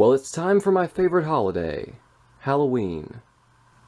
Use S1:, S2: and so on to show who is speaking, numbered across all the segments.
S1: Well, it's time for my favorite holiday, Halloween.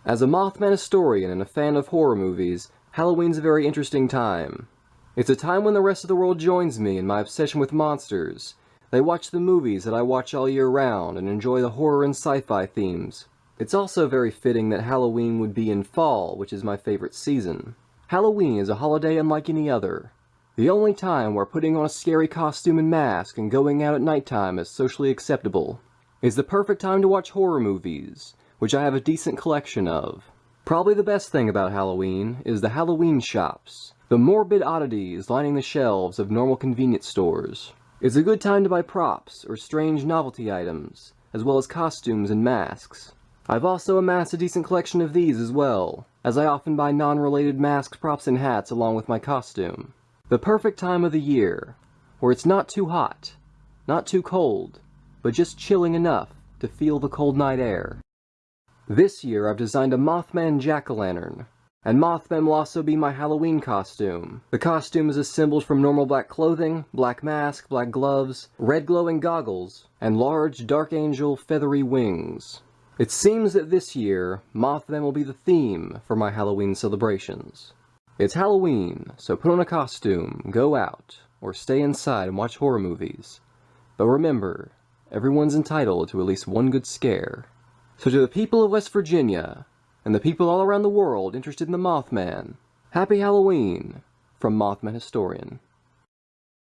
S1: As a Mothman historian and a fan of horror movies, Halloween's a very interesting time. It's a time when the rest of the world joins me in my obsession with monsters. They watch the movies that I watch all year round and enjoy the horror and sci-fi themes. It's also very fitting that Halloween would be in fall, which is my favorite season. Halloween is a holiday unlike any other. The only time where putting on a scary costume and mask and going out at nighttime is socially acceptable is the perfect time to watch horror movies, which I have a decent collection of. Probably the best thing about Halloween is the Halloween shops, the morbid oddities lining the shelves of normal convenience stores. It's a good time to buy props or strange novelty items, as well as costumes and masks. I've also amassed a decent collection of these as well, as I often buy non-related masks, props, and hats along with my costume. The perfect time of the year, where it's not too hot, not too cold, but just chilling enough to feel the cold night air. This year I've designed a Mothman jack-o'-lantern, and Mothman will also be my Halloween costume. The costume is assembled from normal black clothing, black mask, black gloves, red glowing goggles, and large Dark Angel feathery wings. It seems that this year, Mothman will be the theme for my Halloween celebrations. It's Halloween, so put on a costume, go out, or stay inside and watch horror movies. But remember, everyone's entitled to at least one good scare. So to the people of West Virginia, and the people all around the world interested in the Mothman, Happy Halloween from Mothman Historian.